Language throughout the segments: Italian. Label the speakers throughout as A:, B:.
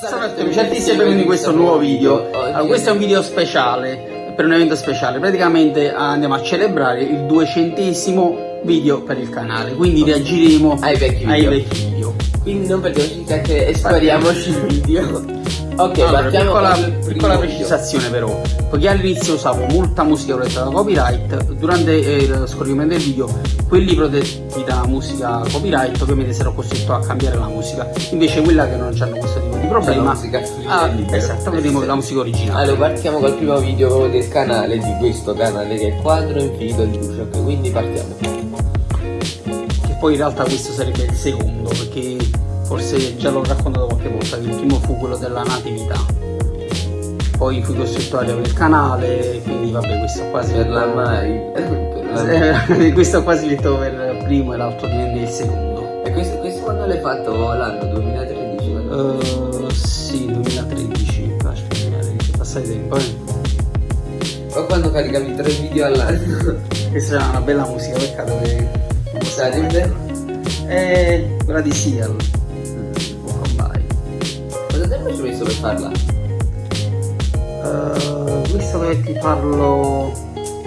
A: Salve amici artisti e benvenuti in questo nuovo video. Allora, questo è un video speciale, per un evento speciale. Praticamente andiamo a celebrare il duecentesimo video per il canale, quindi reagiremo
B: ai vecchi video.
A: Ai vecchi video.
B: Quindi non perdiamoci che espariamoci il video. Ok,
A: allora,
B: partiamo
A: piccola, piccola precisazione però, poiché all'inizio usavo molta musica protetta da copyright, durante eh, lo scorrimento del video quelli protetti da musica copyright ovviamente sarò costretto a cambiare la musica, invece quella che non hanno questo tipo di problema,
B: la musica
A: ah, esatto, vedremo la musica originale.
B: Allora partiamo col primo video proprio del canale, di questo canale che è Quadro Infinito di Lucio, quindi partiamo.
A: Che poi in realtà questo sarebbe il secondo, perché forse già l'ho raccontato qualche volta, che il primo fu quello della natività. Poi fui costruttorio del canale, quindi vabbè questo quasi
B: per la mai.
A: questo quasi detto per il primo e l'altro diventa il secondo.
B: E questo, questo quando l'hai fatto l'anno 2013?
A: Uh, sì, 2013, aspetta, è passato tempo eh.
B: O quando caricavi tre video all'anno?
A: Questa era una bella musica, peccato che...
B: Sarebbe?
A: Eh, quella di Seal.
B: Ci hai messo per farla?
A: Uh, visto che ti parlo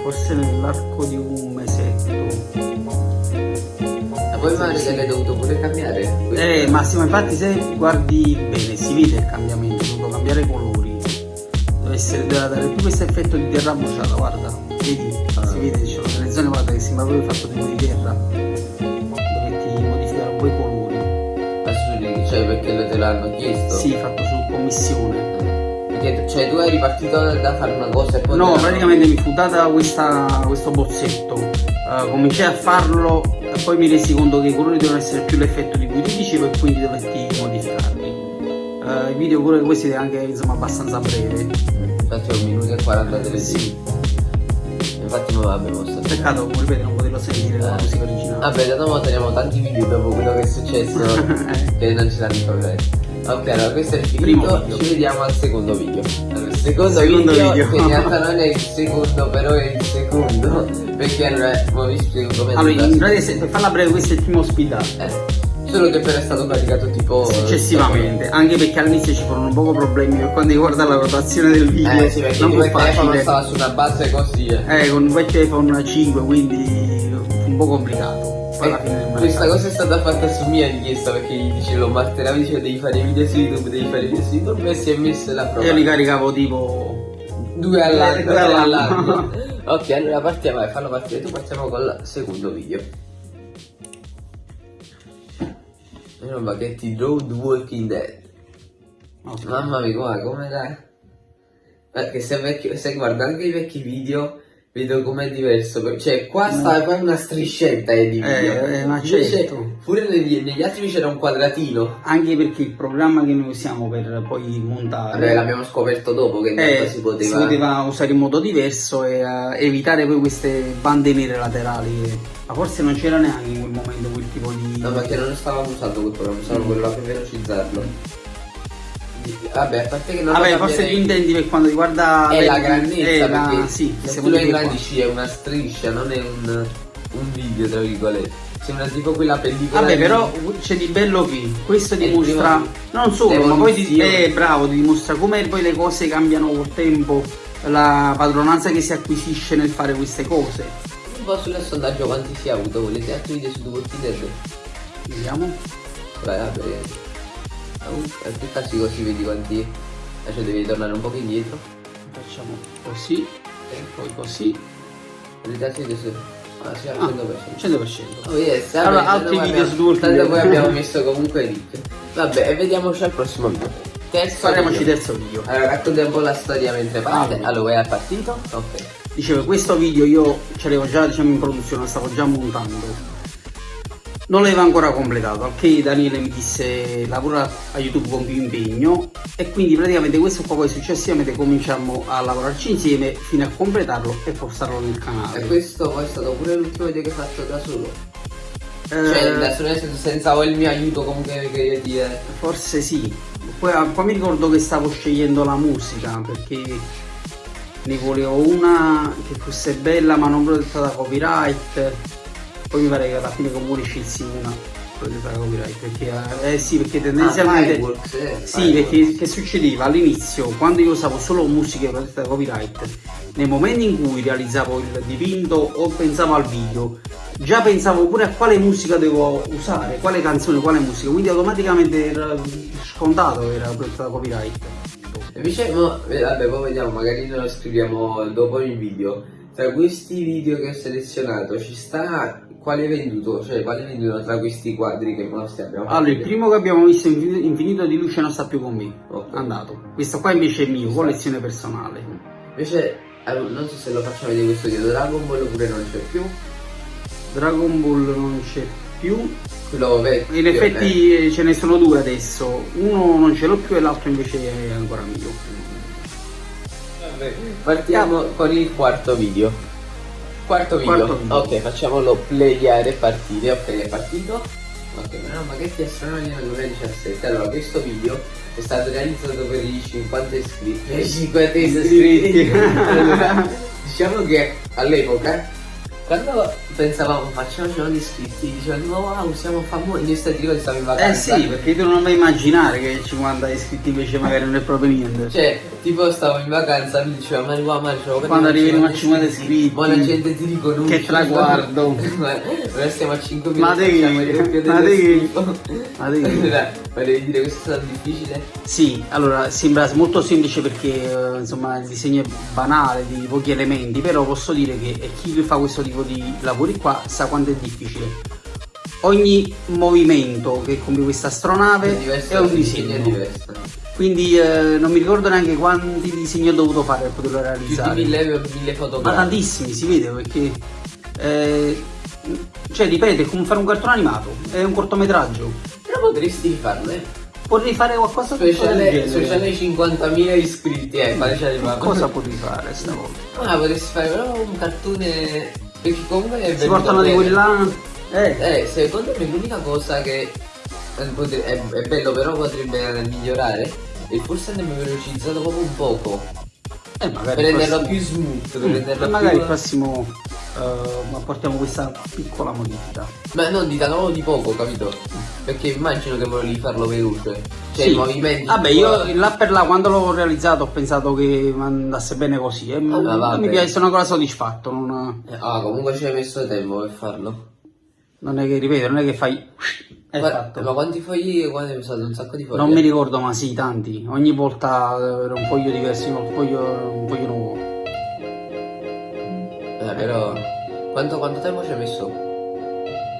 A: forse nell'arco di un mesetto.
B: Ma poi magari sì. l'hai dovuto pure cambiare?
A: Eh, Massimo, infatti se guardi bene si vede il cambiamento, ho dovuto cambiare i colori. Deve essere, deve dare più questo effetto di terra bruciata, guarda. Vedi? Ah. Si vede, ci sono delle zone guarda che sembra proprio fatto tipo di terra.
B: Perché te l'hanno chiesto?
A: Sì, fatto su commissione.
B: Cioè tu eri partito da fare una cosa e poi...
A: No, praticamente mi fu data questa, questo bozzetto, uh, cominciai a farlo e poi mi resi conto che i colori devono essere più l'effetto di cui ti dicevo e quindi dovetti modificarli. Uh, il video pure questi è anche insomma abbastanza breve.
B: Infatti è un minuto e 43 sì. Infatti ma vabbè mo
A: Peccato, ripeto, non poterlo sentire la musica originale.
B: Vabbè, da dopo teniamo tanti video dopo quello che è successo eh. che non ci danno i problemi. Ok, allora questo è il finito, ci vediamo al secondo video. Allora, il secondo, secondo video, video, che in realtà non è il secondo, però è il secondo. Perché allora, ma vi spiego come
A: Allora, in pratica, per farla breve, questo è il primo ospitato.
B: Eh. Solo che però è stato caricato tipo
A: successivamente anche perché all'inizio ci furono un poco problemi per quanto riguarda la rotazione del video
B: eh sì perché non il telefono stava su una base così
A: eh, eh con un vecchio iPhone 5 quindi un po' complicato
B: questa cosa è stata fatta su mia richiesta perché gli dicevo Martella diceva devi fare video su YouTube, devi fare video su YouTube e si è messo la prova.
A: Io li caricavo tipo
B: due all'anno. ok, allora partiamo, vai, fallo partire tu, partiamo col secondo video. Roba che ti Road Walking Dead. Okay. Mamma mia, come dai? Perché se, vecchio, se guarda anche i vecchi video Vedo com'è diverso, cioè qua sta qua una striscetta eh, di video.
A: Eh, ma certo.
B: Pure negli, negli, altri c'era un quadratino.
A: Anche perché il programma che noi usiamo per poi montare.
B: L'abbiamo scoperto dopo che eh, si, poteva...
A: si poteva usare in modo diverso e uh, evitare poi queste bande nere laterali. Ma forse non c'era neanche in quel momento quel tipo di.
B: No, perché non stavamo usando quel programma, stavamo mm. quello per velocizzarlo. Vabbè, a parte che non
A: Vabbè, forse tu intendi per quanto riguarda
B: è la grandezza, è
A: la... perché sì,
B: se tu lo ingrandisci è una striscia, non è un, un video, tra virgolette. Sembra tipo quella pellicola.
A: Vabbè, di... però c'è di bello che questo dimostra. Non solo, ma poi ti, è bravo, ti dimostra come poi le cose cambiano col tempo, la padronanza che si acquisisce nel fare queste cose.
B: Un po' sul sondaggio quanti si è avuto, volete altri video su Dead?
A: Vediamo.
B: Vai, vabbè. Aspetta sì così vedi quanti Adesso devi tornare un po' indietro
A: Facciamo così e poi così
B: Vedete adesso Ah, sì, al 100%.
A: 100%.
B: Oh yes,
A: vabbè, allora, altri video su Dwarf.
B: Tanto poi abbiamo messo comunque link. Vabbè, e vediamoci al prossimo video.
A: Terzo Faremo terzo video.
B: Allora, raccontiamo un po' la storia mentre parte. Ah, allora, è partito? Ok.
A: Dicevo, questo video io ce l'avevo già diciamo in produzione, lo stavo già montando non l'avevo ancora completato, al che Daniele mi disse lavora a YouTube con più impegno e quindi praticamente questo qua poi successivamente cominciamo a lavorarci insieme fino a completarlo e postarlo nel canale.
B: E questo poi è stato pure l'ultimo video che faccio da solo? Eh, cioè da solo nel senso senza il mio aiuto comunque creativo?
A: Forse sì, poi, ah, poi mi ricordo che stavo scegliendo la musica perché ne volevo una che fosse bella ma non protetta da copyright poi mi pare che alla fine comunque scelsi una protetta da copyright perché eh, sì perché tendenzialmente ah, eh, sì perché che succedeva all'inizio quando io usavo solo musiche protette da copyright nei momenti in cui realizzavo il dipinto o pensavo al video già pensavo pure a quale musica devo usare quale canzone quale musica quindi automaticamente era scontato era protetta da copyright.
B: Invece no, vabbè poi vediamo magari noi lo scriviamo dopo il video. Tra questi video che ho selezionato ci sta quale hai venduto? Cioè, quale venduto tra questi quadri che mostri abbiamo
A: Allora, il primo che abbiamo visto Infinito di luce non sta più con me. Okay. Andato. Questo qua invece è mio, collezione personale.
B: Invece, non so se lo facciamo vedere questo video, Dragon Ball oppure non c'è più.
A: Dragon Ball non c'è più.
B: Quello vecchio.
A: In effetti eh. ce ne sono due adesso. Uno non ce l'ho più e l'altro invece è ancora mio.
B: Partiamo con il quarto video. Quarto video. Quarto video. Ok, facciamolo playare partire. Ok, è partito. Ok, ma no, ma che astronomi nel 2017. Allora, questo video è stato realizzato per i 50 iscritti.
A: I 50 iscritti.
B: allora, diciamo che all'epoca quando pensavamo facciamoci gli iscritti, dicevano wow siamo famosi, io stati ricordi stavo in vacanza.
A: Eh sì, perché tu non mai immaginare che 50 iscritti invece magari non è proprio niente.
B: Cioè, tipo stavo in vacanza, mi diceva ma qua ma c'ho
A: Quando arriviamo a 50 iscritti.
B: Ma la gente ti riconosce.
A: Che traguardo.
B: Ora stiamo a 5
A: minuti. Ma devi. Ma devi. Ma devi.
B: Ma devi dire questo è stato difficile?
A: Sì, allora sembra molto semplice perché eh, insomma il disegno è banale, di pochi elementi, però posso dire che chi fa questo tipo di lavori qua sa quanto è difficile. Ogni movimento che compie questa astronave è, è un disegno. Diverso. Quindi eh, non mi ricordo neanche quanti disegni ho dovuto fare per poterlo realizzare.
B: Più di mille, mille fotografie.
A: Ma tantissimi, si vede perché... Eh, cioè, ripeto, è come fare un cartone animato, è un cortometraggio.
B: Però potresti farle.
A: Potrei fare qualcosa
B: speciale, speciale 50.000 iscritti, eh,
A: Cosa potrei fare stavolta?
B: Ah, potresti fare però un cartone perché comunque è
A: Si portano di quelli là.
B: Eh. eh, secondo me l'unica cosa che è, è, è, bello però potrebbe migliorare e forse andrebbe velocizzato proprio un poco.
A: Eh, magari
B: per renderlo più smooth, per mm, renderlo
A: magari
B: più...
A: il prossimo uh, apportiamo questa piccola modifica.
B: Ma non di tanto di poco, capito? Perché immagino che volevi farlo veloce. Cioè sì. i movimenti.
A: Vabbè, io là per là quando l'ho realizzato ho pensato che andasse bene così. E ah, mi piace, sono ancora soddisfatto. Non...
B: Ah, comunque ci hai messo tempo per farlo.
A: Non è che ripeto, non è che fai.
B: È ma, ma quanti fogli quando hai usato un sacco di fogli?
A: Non mi ricordo, ma sì, tanti. Ogni volta era un foglio diverso, un foglio, un foglio nuovo.
B: Eh, però. Quanto, quanto tempo ci hai messo?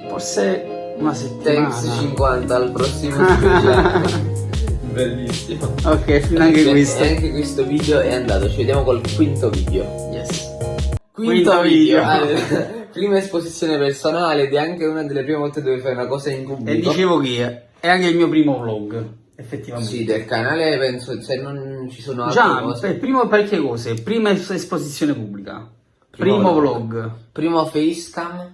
A: Forse una settimana.
B: Thanks 50 al prossimo Bellissimo.
A: Ok, fino anche questo.
B: E anche questo video è andato. Ci vediamo col quinto video.
A: Yes.
B: Quinto, quinto video. video. prima esposizione personale ed è anche una delle prime volte dove fai una cosa in pubblico.
A: E dicevo che è anche il mio primo vlog, effettivamente.
B: Sì, del canale penso, se non ci sono
A: altre Già, cose. Già, prima parecchie cose, prima esposizione pubblica, primo, primo vlog. vlog.
B: Primo facecam.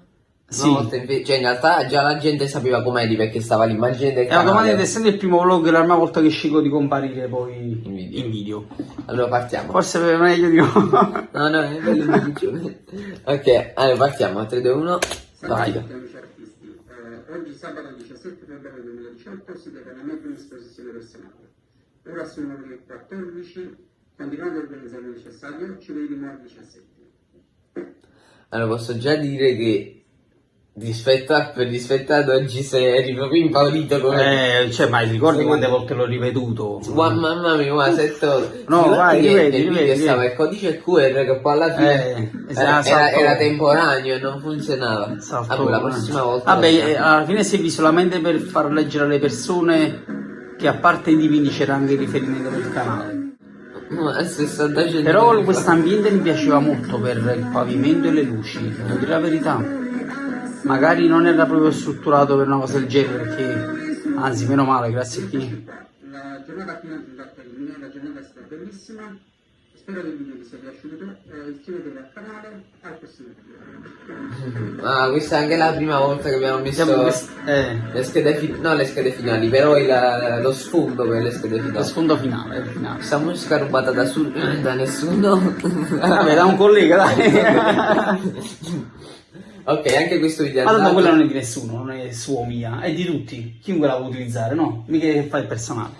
A: Sì.
B: In cioè in realtà già la gente sapeva com'eri perché stava l'immagine del
A: canale. E automaticamente essendo il primo vlog è la prima volta che scelgo di comparire poi in video. In video.
B: Allora partiamo.
A: Forse è meglio di no.
B: no, no, è bello Ok, allora partiamo. 3, 2, 1, vai.
C: oggi sabato 17 febbraio 2018 si deve una mezza esposizione personale. Ora sono le 14, continuando a organizzare il necessario, ci vediamo alle 17.
B: Allora posso già dire che Rispetto a, rispetto ad oggi sei proprio impaurito
A: come... Eh, cioè, ma ricordi quante volte l'ho ripetuto?
B: Ma mamma mia, ma setto...
A: No, vai, rivedi, rivedi.
B: Stava il codice QR che poi alla fine eh, era, era, era, temporaneo e non funzionava. Salto, allora, la prossima volta...
A: Vabbè, eh, alla fine servì solamente per far leggere alle persone che a parte i divini c'era anche il riferimento del canale.
B: Ma 60
A: Però questo ambiente mi piaceva molto per il pavimento e le luci, devo dire la verità. Magari non era proprio strutturato per una cosa del genere perché anzi meno male grazie a chi.
C: La giornata termine la giornata è stata bellissima
B: ah questa è anche la prima volta che abbiamo messo
A: eh.
B: le schede finali no le schede finali però il, lo sfondo per le schede finali
A: lo sfondo finale, finale.
B: questa musica rubata da, su, da nessuno
A: vabbè da un collega dai
B: Ok, anche questo video è
A: Ma tanto
B: andato.
A: quella non è di nessuno, non è sua mia, è di tutti. Chiunque la può utilizzare, no? Mica che fa il personale.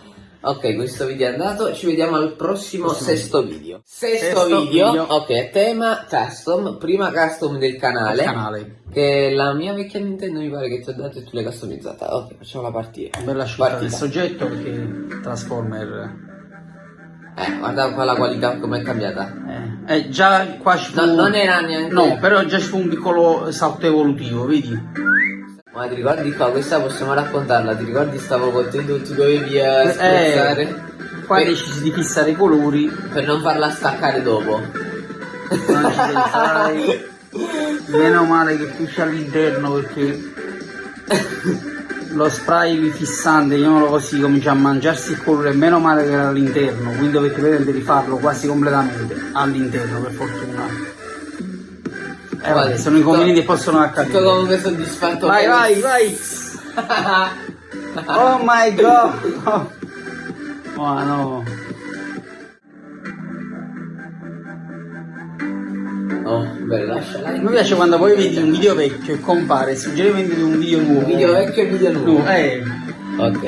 B: Ok, questo video è andato, ci vediamo al prossimo
A: Prossimo
B: sesto video. Sesto,
A: Sesto
B: video.
A: video.
B: ok, tema custom, prima custom del canale.
A: Canale.
B: Che la mia vecchia Nintendo mi pare che ti ho dato e tu l'hai customizzata. Ok, facciamo la partita.
A: Bella scelta del soggetto perché Transformer.
B: Eh, guarda qua la qualità com'è cambiata.
A: Eh, eh, già qua ci fu.
B: No, non era neanche.
A: No, però già ci fu un piccolo salto evolutivo, vedi?
B: Ma ti ricordi qua, questa possiamo raccontarla, ti ricordi stavo con te tu dovevi eh, spezzare
A: Eh, qua
B: per,
A: decisi di fissare i colori.
B: per non farla staccare dopo.
A: Non ci pensai. Meno male che fiscia all'interno perché lo spray fissante, chiamiamolo così, comincia a mangiarsi il colore, meno male che era all'interno, quindi dovete rifarlo quasi completamente all'interno per fortuna. Eh vabbè, sono inconvenienti che possono accadere.
B: comunque soddisfatto.
A: Vai, vai, vai! Oh my god! Oh no!
B: Oh, bello, lasciala.
A: Mi piace quando poi vedi un video vecchio e compare suggerimenti di un video nuovo.
B: Video vecchio e video nuovo.
A: Nu- eh,
B: Ok.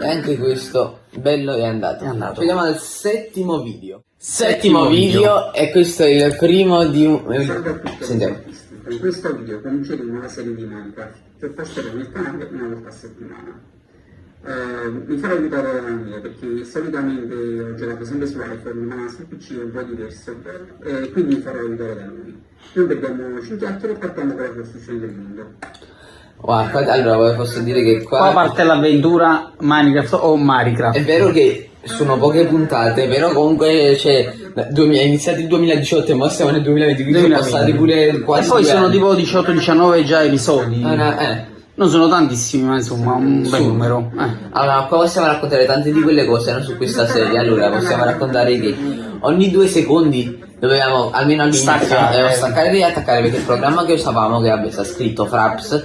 B: E anche questo bello è andato.
A: È andato.
B: Ci vediamo al settimo video.
A: Settimo
B: video, e questo è il primo di un.
C: Salve a tutti
B: Sentiamo.
C: Con questo video cominceremo una serie di Minecraft che posterò nel canale una volta a settimana. Eh, mi farò aiutare da Daniele perché solitamente ho giocato sempre su iPhone ma sul PC è un po' diverso eh, quindi mi farò aiutare da lui. Noi perdiamo 5 chiacchiere e partiamo con la costruzione del mondo.
B: Guarda, allora posso dire che qua.
A: qua parte l'avventura Minecraft o
B: È
A: Minecraft.
B: vero che sono poche puntate, però comunque c'è. È iniziato il 2018 e ora siamo nel 2020, quindi sono
A: 2020.
B: passati pure
A: E
B: quasi.
A: poi
B: due
A: sono
B: anni.
A: tipo 18-19 già episodi.
B: Ah, no, eh.
A: Non sono tantissimi, ma insomma un bel numero. Eh.
B: Allora, qua possiamo raccontare tante di quelle cose no, su questa serie. Allora, possiamo raccontare che ogni due secondi dovevamo, almeno all'inizio,
A: Staccare.
B: dovevamo staccare e riattaccare perché il programma che usavamo, che vabbè, sta scritto Fraps,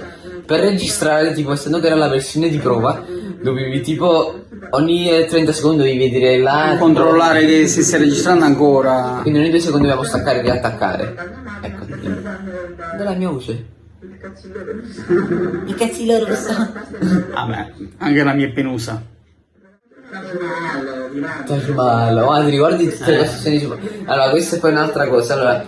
B: per registrare, tipo, essendo che era la versione di prova, dovevi tipo ogni eh, 30 secondi dovevi vedere la
A: Controllare che se stai registrando ancora.
B: Quindi ogni due secondi dobbiamo staccare e riattaccare. Ecco. Dov'è la mia voce? I cazzi loro sono.
A: Vabbè, anche la mia è penosa.
B: Taj Mahal, oh, ti ricordi tutte le costruzioni su... Allora, questa è poi un'altra cosa. Allora,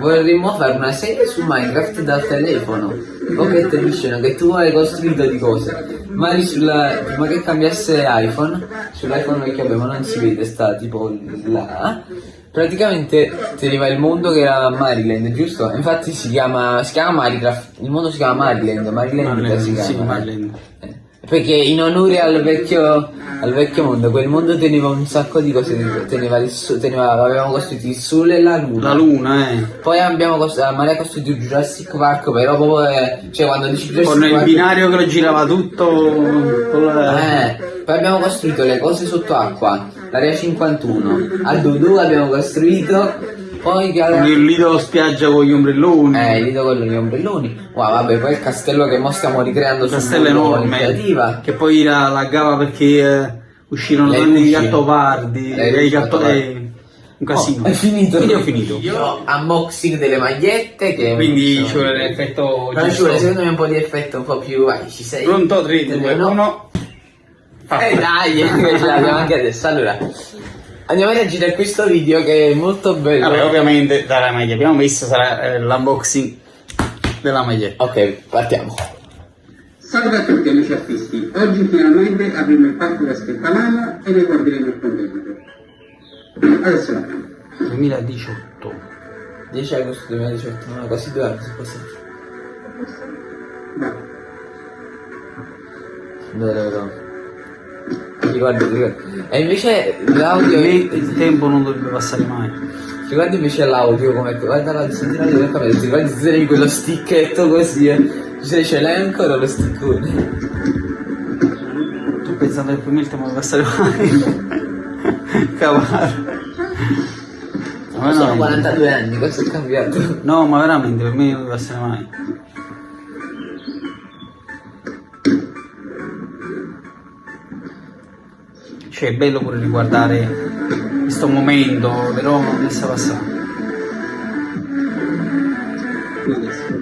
B: vorremmo fare una serie su Minecraft dal telefono. Pocket Edition che tu hai costruito di cose. Ma sulla... prima che cambiasse iPhone, sull'iPhone vecchio abbiamo non si vede, sta tipo là. Praticamente teneva il mondo che era Maryland, giusto? Infatti si chiama, si chiama Minecraft, il mondo si chiama Maryland, Maryland,
A: Maryland,
B: si
A: sì,
B: chiama.
A: Maryland.
B: Eh, Perché in onore al vecchio, al vecchio mondo, quel mondo teneva un sacco di cose, teneva il so- teneva, avevamo costruito il sole e la luna.
A: La luna, eh.
B: Poi abbiamo costruito, Maria ha costruito il Jurassic Park, però proprio, eh, cioè quando dici Jurassic
A: Con il
B: Park...
A: binario che lo girava tutto. con la-
B: Eh, poi abbiamo costruito le cose sotto acqua, l'area 51, a Dudu abbiamo costruito, poi che
A: il lido spiaggia con gli ombrelloni.
B: Eh, il lido con gli ombrelloni. Wow, vabbè, poi il castello che mo stiamo ricreando sul
A: castello enorme.
B: iniziativa.
A: Che poi la laggava perché eh, uscirono
B: Le
A: tanti
B: luci.
A: gattopardi.
B: Le
A: e i
B: luci
A: gatto-
B: gattopardi.
A: eh, un casino.
B: Oh, è finito.
A: Quindi ho finito.
B: Io unboxing delle magliette che
A: Quindi ci vuole l'effetto
B: Non ci vuole secondo me un po' di effetto un po' più vai ci sei
A: Pronto? 3, 2,
B: No.
A: 1.
B: eh dai ce l'abbiamo anche adesso allora andiamo a reagire a questo video che è molto bello
A: Vabbè, ovviamente dalla maglia. Abbiamo visto sarà eh, l'unboxing della maglietta.
B: ok partiamo
C: Salve a tutti amici artisti, oggi finalmente avremo il parco che aspettavamo e ne guarderemo il contenuto. Adesso la cambio.
A: 2018.
B: 10 agosto 2018 no quasi due anni sono passati
C: Vai.
B: vero vero ti ricordi. e invece l'audio
A: Il il tempo non dovrebbe passare mai.
B: ricordi invece l'audio come guarda la senti l'audio del camera ti tu tenevi quello sticchetto così eh Cioè, ce l'hai ancora lo sticcone
A: Tu pensando che per me il tempo deve passare mai. Cavolo. Ma
B: sono
A: no,
B: 42 anni cosa è cambiato
A: no, ma veramente per me non deve passare mai. Cioè è bello pure riguardare questo momento, però non.
C: Quindi adesso,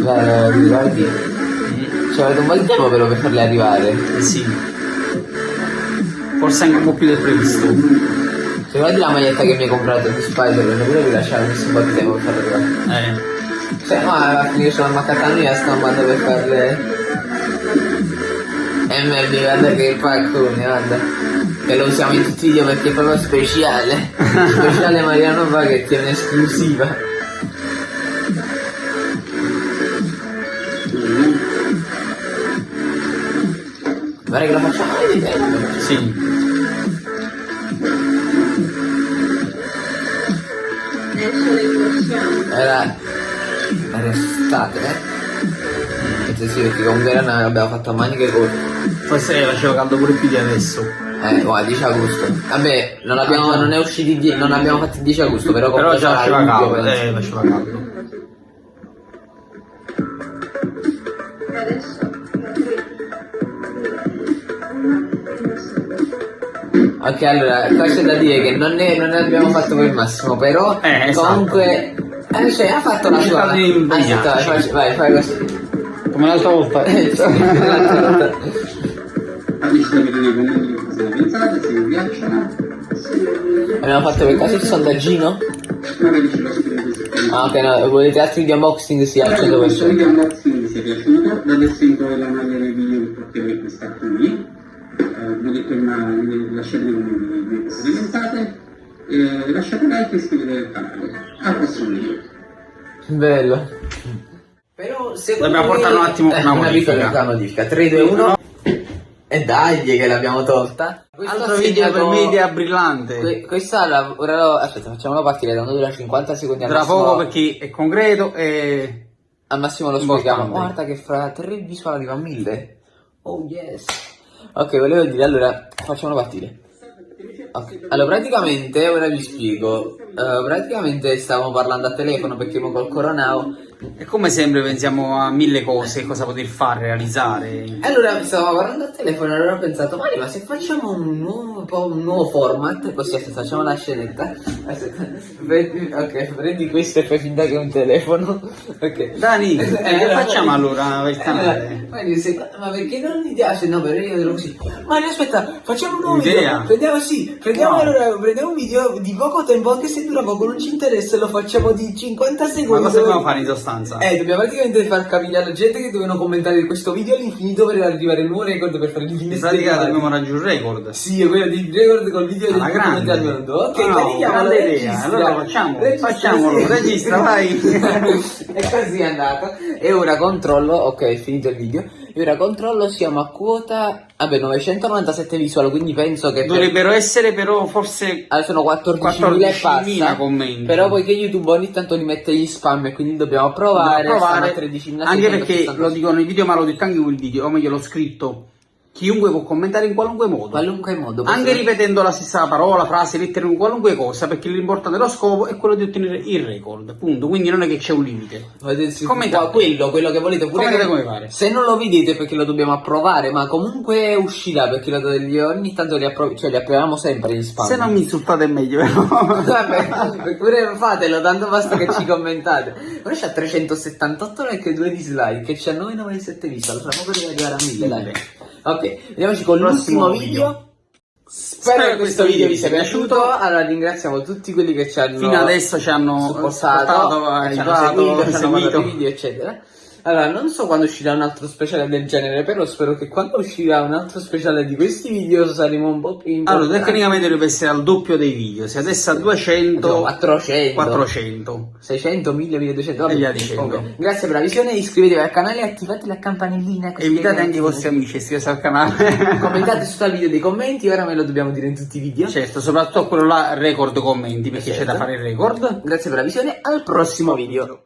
B: Guarda, guardi. Ci avete un po' di tempo però per farle arrivare.
A: Eh sì. Forse anche un po' più del previsto.
B: Se guardi la maglietta che mi hai comprato di Spider-Man, pure vi lasciare un po' di tempo per farle arrivare.
A: Eh.
B: Cioè, no, alla fine io sono ammaccata a mia stampando per farle. E me guarda che paccone, guarda. Che lo usiamo in tutti i video perché è proprio speciale. speciale Mariano Baghetti, è un'esclusiva. Guarda che lo facciamo vedere.
A: Sì.
B: Era... Era estate, eh? Sì, perché comunque era una... abbiamo fatto a maniche corte.
A: Forse faceva caldo pure più di adesso.
B: Eh, guarda, 10 agosto. Vabbè, non abbiamo, non è usciti, die- non abbiamo fatto il 10 agosto, però
A: Però
B: comunque
A: già
B: sarà
A: faceva caldo.
B: penso.
A: Eh, faceva caldo.
B: Ok, allora, qua c'è da dire che non ne, non ne abbiamo fatto per il massimo, però
A: Eh, esatto.
B: comunque... Eh, cioè, ha fatto la sua...
A: di.
B: Aspetta, vai, fai- vai, fai così.
A: Come l'altra volta.
C: Vi piacciono.
B: Abbiamo fatto per caso il sondaggino? Ah, ok, no, volete altri video unboxing? Sì, al
C: Spero che questo
B: 100%.
C: video unboxing vi sia piaciuto, adesso in poi la maglia del video potete acquistare qui. Eh, vi ho detto prima, lasciate nei commenti pensate. Eh, lasciate like e iscrivetevi al canale. Al prossimo video.
B: Bello. Però secondo
A: Dobbiamo
B: me-
A: portare un attimo
B: eh,
A: una
B: una
A: modifica.
B: piccola modifica. 3, 2, 1. E dai che l'abbiamo tolta. Questo
A: Altro video per
B: segnato-
A: me idea brillante.
B: Que- questa la, ora lo- aspetta, facciamolo partire da uno dura 50 secondi al
A: Tra
B: massimo.
A: poco perché è concreto e...
B: Al massimo lo spieghiamo. Guarda che fra 3 visual arriva a 1000. Oh yes. Ok, volevo dire, allora, facciamolo partire. Ok, Allora, praticamente, ora vi spiego. Eh, praticamente stavamo parlando a telefono perché mo col coronao.
A: E come sempre pensiamo a mille cose, cosa poter fare, realizzare.
B: Allora, stavamo parlando al telefono e allora ho pensato, Mario, ma se facciamo un nuovo, un po' un nuovo format, così aspetta, facciamo la scenetta. Aspetta, prendi- ok, prendi questo e fai finta che è un telefono. Ok.
A: Dani, eh, che facciamo allora per il canale?
B: Allora, Mario, se- ma perché non mi piace? No, però io ero così. Mario, aspetta, facciamo un nuovo
A: Idea.
B: video. Prendiamo, sì, prendiamo,
A: No.
B: allora, prendiamo un video di poco tempo, anche se dura poco, non ci interessa, lo facciamo di 50
A: Ma
B: secondi.
A: cosa dobbiamo fare in sostanza?
B: Eh, dobbiamo praticamente far capire alla gente che devono commentare questo video all'infinito per arrivare al nuovo record per fare il
A: In pratica dobbiamo raggiungere il record.
B: Sì, è quello di record col video
A: Alla
B: del
A: grande.
B: al mondo. Ok,
A: Ah,
B: carichiamolo,
A: grande idea. Allora facciamo,
B: Registra,
A: facciamolo,
B: sì.
A: registra, vai.
B: e così è andato. E ora controllo, ok, è finito il video. E ora controllo, siamo a quota, vabbè, 997 visual, quindi penso che... per-
A: Dovrebbero essere però forse
B: Allora sono 14.000 e
A: 14.000
B: passa.
A: commenti.
B: Però poiché YouTube ogni tanto li mette gli spam e quindi dobbiamo provare,
A: Dobbiamo provare,
B: stanno a 13.000
A: anche perché lo dico nei video ma lo ho detto anche in quel video, o meglio l'ho scritto, chiunque può commentare in qualunque modo.
B: qualunque modo.
A: Anche
B: possiamo-
A: ripetendo la stessa parola, frase, lettera, in qualunque cosa, perché l'importante dello scopo è quello di ottenere il record, punto. Quindi non è che c'è un limite. Commentate.
B: quello, quello che volete pure
A: Commentate
B: che-
A: come pare.
B: Se non lo vedete perché lo dobbiamo approvare, ma comunque uscirà perché lo- ogni tanto li, appro- cioè, li approviamo sempre in spam.
A: Se non mi insultate è meglio, però.
B: Vabbè, pure fatelo, tanto basta che ci commentate. Ora c'ha 378 like e 2 dislike, e c'ha 997 visual, fra poco deve arrivare a 1000 like. Ok, vediamoci con
A: Prossimo
B: l'ultimo video.
A: video.
B: Spero che questo video vi sia piaciuto. Allora ringraziamo tutti quelli che ci hanno
A: Fino adesso ci hanno
B: supportato,
A: supportato,
B: ci hanno
A: aiutato,
B: seguito, ci hanno
A: seguito.
B: i video, eccetera. Allora, non so quando uscirà un altro speciale del genere, però spero che quando uscirà un altro speciale di questi video saremo un po' più
A: Allora,
B: importanti.
A: tecnicamente dovrebbe essere al doppio dei video. Se adesso a 200,
B: No, 400.
A: 400.
B: 600, 1000, 1200, vabbè.
A: E.
B: Comunque, Grazie per la visione, iscrivetevi al canale e attivate la campanellina.
A: Evitate
B: che-
A: anche i vostri amici, iscrivetevi al canale.
B: Commentate sotto al video dei commenti, ora me lo dobbiamo dire in tutti i video.
A: certo, soprattutto quello là, record commenti, perché c'è
B: Certo.
A: da fare il record.
B: Grazie per la visione, al prossimo video.